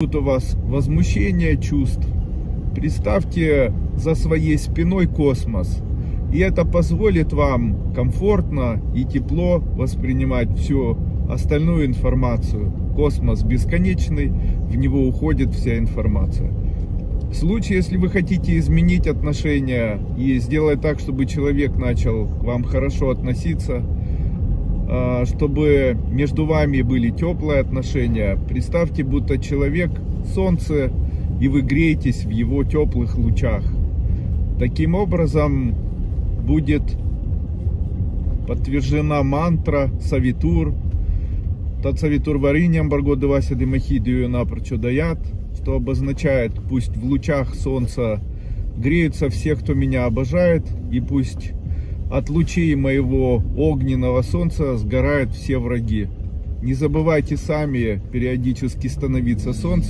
У вас возмущение чувств. Представьте за своей спиной космос. И это позволит вам комфортно и тепло воспринимать всю остальную информацию. Космос бесконечный, в него уходит вся информация. В случае, если вы хотите изменить отношения и сделать так, чтобы человек начал к вам хорошо относиться, чтобы между вами были теплые отношения, представьте, будто человек солнце, и вы греетесь в его теплых лучах. Таким образом будет подтверждена мантра Савитур, Тот Савитур вариням Баргодывася Демахидию напрочь даят, что обозначает, пусть в лучах солнца греются все, кто меня обожает, и пусть от лучей моего огненного солнца сгорают все враги. Не забывайте сами периодически становиться солнцем.